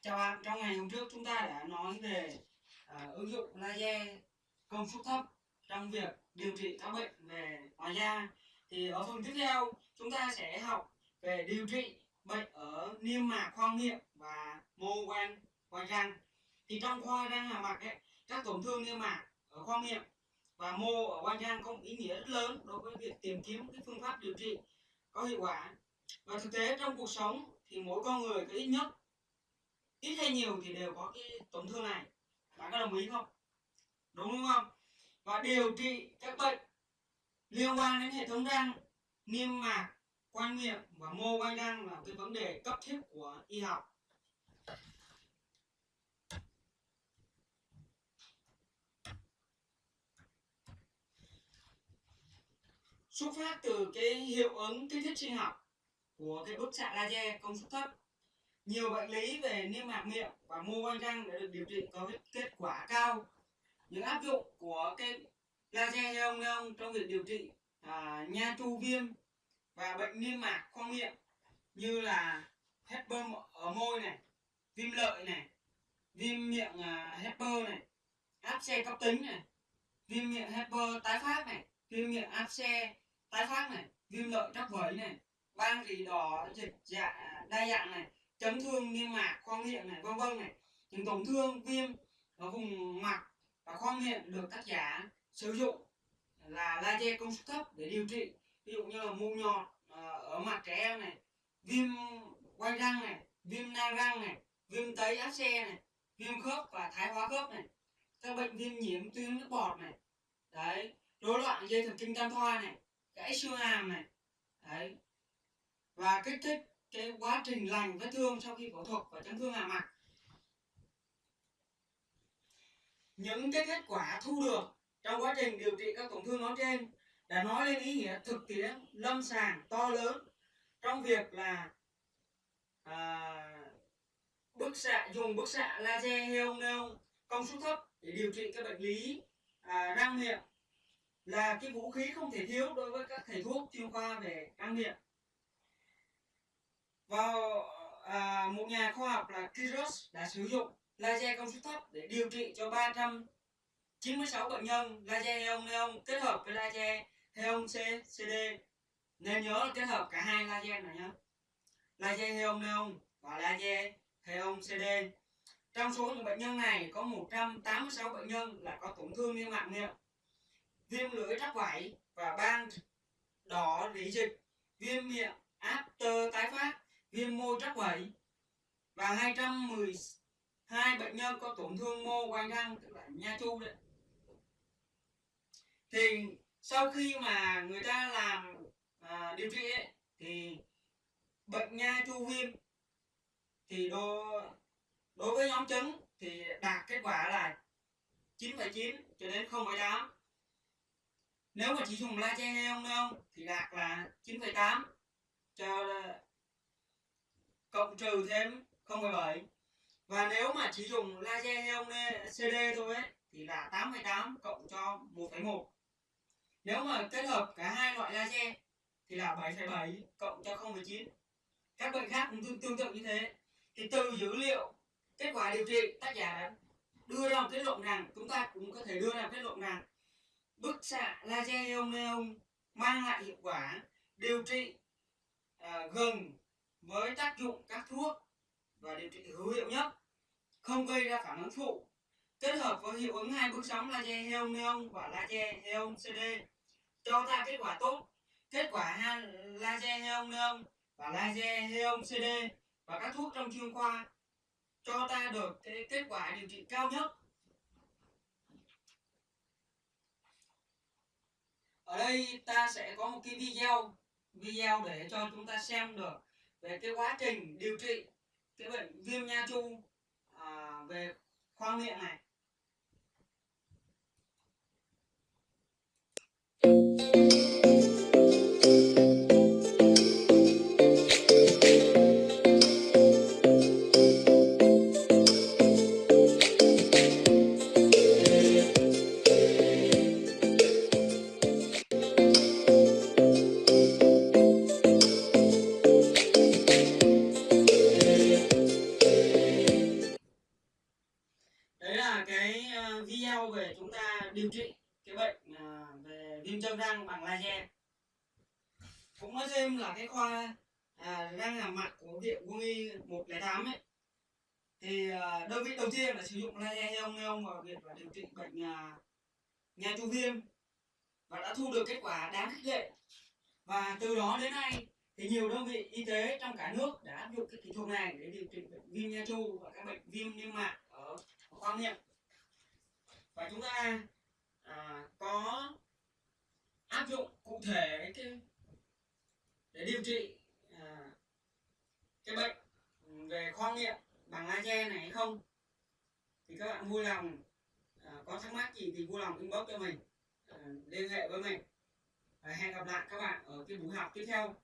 Chào bạn, trong ngày hôm trước chúng ta đã nói về à, ứng dụng laser công suất thấp trong việc điều trị các bệnh về ngoài da. Thì ở phần tiếp theo chúng ta sẽ học về điều trị bệnh ở niêm mạc khoang miệng và mô quanh quanh răng. Thì trong khoa răng hàm mặt ấy, các tổn thương niêm mạc ở khoang miệng và mô ở quanh răng có một ý nghĩa rất lớn đối với việc tìm kiếm cái phương pháp điều trị có hiệu quả. Và thực tế trong cuộc sống thì mỗi con người có ít nhất ít hay nhiều thì đều có cái tổn thương này. Bạn có đồng ý không? Đúng không? Và điều trị các bệnh liên quan đến hệ thống răng niêm mạc quanh miệng và mô quanh răng là cái vấn đề cấp thiết của y học. Xuất phát từ cái hiệu ứng kích thích sinh học của cái bức xạ laser công suất thấp nhiều bệnh lý về niêm mạc miệng và mô quanh răng đã được điều trị có kết quả cao. Những áp dụng của cái laser neon neon trong việc điều trị à, nha chu viêm và bệnh niêm mạc khoang miệng như là hepper ở môi này viêm lợi này viêm miệng à, hepper này áp xe cấp tính này viêm miệng hepper tái phát này viêm miệng áp xe tái phát này viêm lợi trắc vẩy này ban rỉ đỏ dịch dạ đa dạng này chấn thương niêm mạc, khoang miệng này, vân vân này. Những tổn thương viêm ở vùng mặt và khoang miệng được tác giả sử dụng là laser công suất thấp để điều trị. Ví dụ như là mụn nhọt ờ, ở mặt trẻ em này, viêm quay răng này, viêm nang răng này, viêm tấy áp xe này, viêm khớp và thái hóa khớp này. Các bệnh viêm nhiễm tuyến nước bọt này. Đấy, rối loạn dây thần kinh tam thoa này, gãy xương hàm này. Đấy. Và kích thích cái quá trình lành vết thương sau khi phẫu thuật và chấn thương hàm mặt những cái kết quả thu được trong quá trình điều trị các tổn thương nói trên đã nói lên ý nghĩa thực tiễn lâm sàng to lớn trong việc là à, bức xạ dùng bức xạ laser heon neon công suất thấp để điều trị các bệnh lý à, răng miệng là cái vũ khí không thể thiếu đối với các thầy thuốc chuyên khoa về răng miệng vào à, một nhà khoa học là Kiros đã sử dụng laser công suất thấp để điều trị cho 396 bệnh nhân laser heon neon kết hợp với laser heon ccd nên nhớ là kết hợp cả hai laser này nhé laser heon neon và laser heon CD trong số những bệnh nhân này có 186 bệnh nhân là có tổn thương niêm mạc miệng viêm lưỡi trắc vảy và ban đỏ rỉ dịch viêm miệng after tái phát viêm mô trắc vẩy và 212 bệnh nhân có tổn thương mô quanh răng tức là nha chu đấy. Thì sau khi mà người ta làm à, điều trị ấy, thì bệnh nha chu viêm thì đối, đối với nhóm trứng thì đạt kết quả là 9,9 cho đến 0,8 nếu mà chỉ dùng laser hay không không thì đạt là 9,8 cho cộng trừ thêm 0,7 và nếu mà chỉ dùng laser heon CD thôi ấy, thì là 8,8 cộng cho 1,1 nếu mà kết hợp cả hai loại laser thì là 7,7 cộng cho 0,9 các bệnh khác cũng tương, tương tự như thế. Thì từ dữ liệu kết quả điều trị tác giả đã đưa ra một kết luận rằng chúng ta cũng có thể đưa ra một kết luận rằng bức xạ laser heon neon mang lại hiệu quả điều trị à, gần với tác dụng các thuốc và điều trị hữu hiệu nhất, không gây ra phản ứng phụ. Kết hợp với hiệu ứng hai bước sóng laser heon neon và laser heon cd cho ta kết quả tốt. Kết quả hai laser heon neon và laser heon cd và các thuốc trong chuyên khoa cho ta được cái kết quả điều trị cao nhất. Ở đây ta sẽ có một cái video video để cho chúng ta xem được về cái quá trình điều trị cái bệnh viêm nha chu à, về khoang miệng này. Về chúng ta điều trị cái bệnh à, về viêm chân răng bằng laser. Cũng nói thêm là cái khoa à, răng hàm mặt của viện quân y 108 ấy thì à, đơn vị đầu tiên là sử dụng laser neon neon vào việc là điều trị bệnh à, nha chu viêm và đã thu được kết quả đáng khích lệ. Và từ đó đến nay thì nhiều đơn vị y tế trong cả nước đã áp dụng cái kỹ thuật này để điều trị bệnh viêm nha chu và các bệnh viêm niêm mạc ở khoang miệng và chúng ta à, có áp dụng cụ thể cái để điều trị à, cái bệnh về khoang miệng bằng laser này hay không? Thì các bạn vui lòng à, có thắc mắc gì thì vui lòng inbox cho mình à, liên hệ với mình. Và hẹn gặp lại các bạn ở cái buổi học tiếp theo.